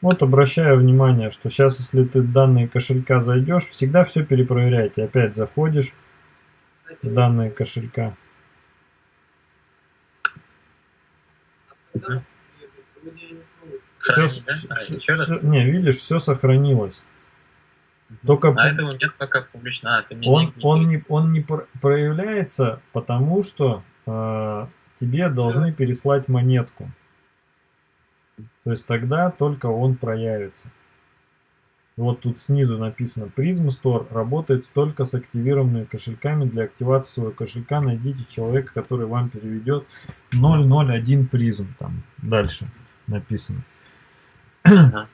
Вот обращаю внимание, что сейчас, если ты в данные кошелька зайдешь, всегда все перепроверяйте. Опять заходишь в данные кошелька. Все, Хранить, да? все- А, все- все- не, видишь, все сохранилось. Только А этого нет пока публично. А, ты мне он, не он, не, он не про- проявляется, потому что э, тебе должны переслать монетку. То есть тогда только он проявится. Вот тут снизу написано Prism Store работает только с активированными кошельками. Для активации своего кошелька найдите человека, который вам переведет 001 Prism. Там дальше написано. Э,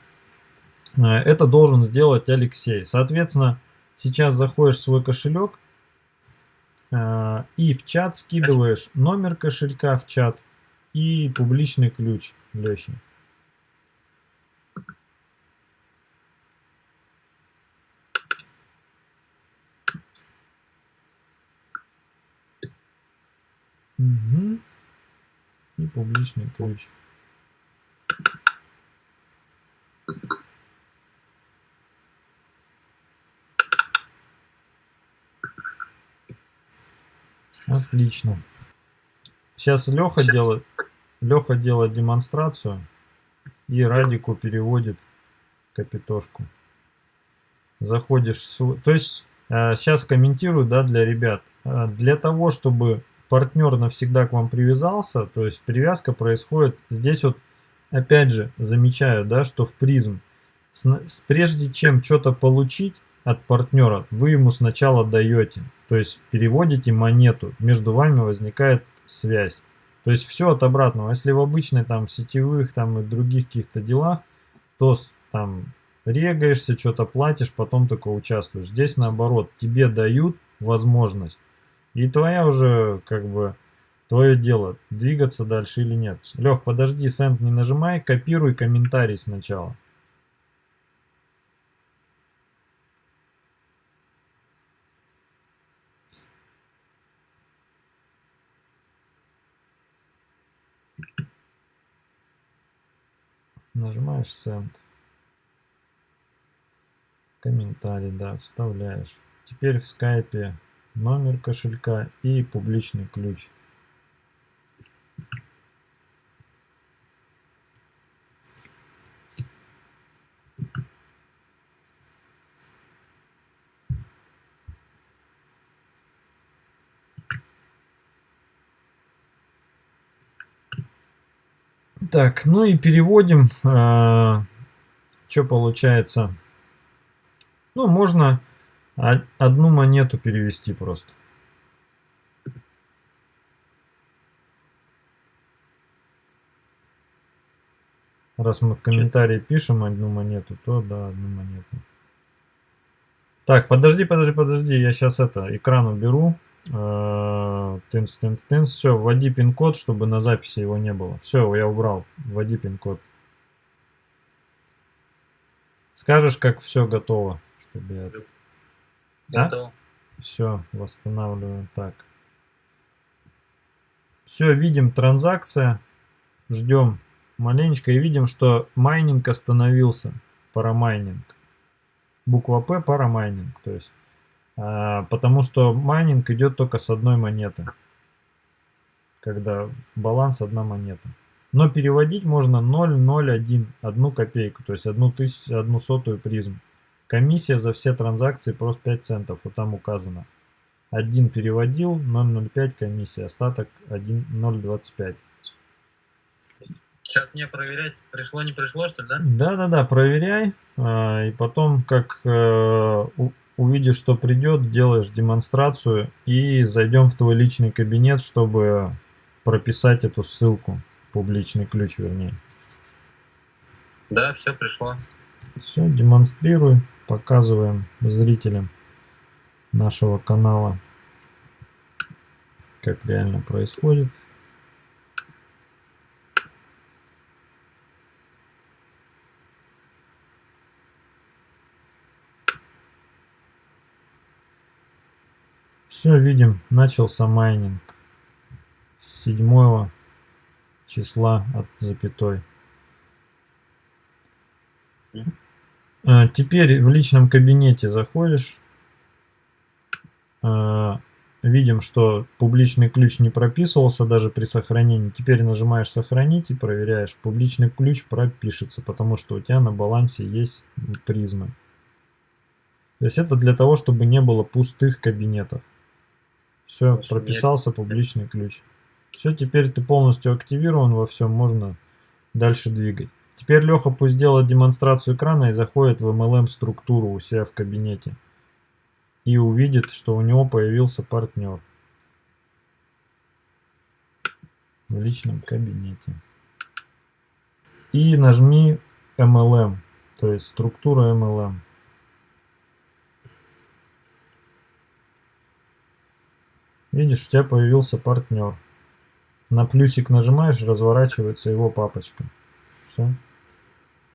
Это должен сделать Алексей. Соответственно, сейчас заходишь в свой кошелек э, и в чат скидываешь номер кошелька в чат и публичный ключ Лехи. Мгм. И публичный ключ. Отлично. Сейчас Леха делает, Леха делает демонстрацию и Радику переводит капитошку. Заходишь, в то есть сейчас комментирую, да, для ребят. Э, Для того, чтобы партнер навсегда к вам привязался, то есть привязка происходит здесь вот, опять же, замечаю, да, что в призм, с- прежде чем что-то получить от партнера, вы ему сначала даете, то есть переводите монету, между вами возникает связь. То есть все от обратного. Если в обычной там сетевых там и других каких-то делах, то там регаешься, что-то платишь, потом только участвуешь. Здесь наоборот, тебе дают возможность. И твоя уже как бы твое дело, двигаться дальше или нет. Лех, подожди, сенд не нажимай, копируй комментарий сначала. Нажимаешь send. Комментарий, да, вставляешь. Теперь в скайпе номер кошелька и публичный ключ. Так, ну и переводим. Что получается? Ну, можно одну монету перевести просто. Раз мы в комментарии пишем одну монету, то да, одну монету. Так, подожди, подожди, подожди, я сейчас это, экран уберу. Э, Тынс, тынс, тынс. Все, вводи пин-код, чтобы на записи его не было. Все, я убрал. Вводи пин-код. Скажешь, как все готово, чтобы я... А? Готово. Все, восстанавливаем так. Все, видим транзакция. Ждем маленечко и видим, что майнинг остановился. Парамайнинг. Буква П парамайнинг. То есть, а, потому что майнинг идет только с одной монеты. Когда баланс одна монета. Но переводить можно 0,01, одну копейку, то есть одну, тысячу, одну сотую призм. Комиссия за все транзакции просто 5 центов, вот там указано. Один переводил, 0,05 комиссия, остаток 1,025. Сейчас мне проверять, пришло, не пришло, что ли, да? Да-да-да, проверяй, а, и потом, как э, увидишь, что придет, делаешь демонстрацию и зайдем в твой личный кабинет, чтобы прописать эту ссылку, публичный ключ вернее. Да, все пришло. Все, демонстрируй, показываем зрителям нашего канала, как реально происходит. Все, видим, начался майнинг с 7 числа от запятой. А, теперь в личном кабинете заходишь. А, видим, что публичный ключ не прописывался даже при сохранении. Теперь нажимаешь сохранить и проверяешь. Публичный ключ пропишется, потому что у тебя на балансе есть призмы. То есть это для того, чтобы не было пустых кабинетов. Все, прописался публичный ключ. Все, теперь ты полностью активирован во всем, можно дальше двигать. Теперь Леха пусть сделает демонстрацию экрана и заходит в MLM структуру у себя в кабинете. И увидит, что у него появился партнер. В личном кабинете. И нажми MLM, то есть структура MLM. Видишь, у тебя появился партнер. На плюсик нажимаешь, разворачивается его папочка. Все.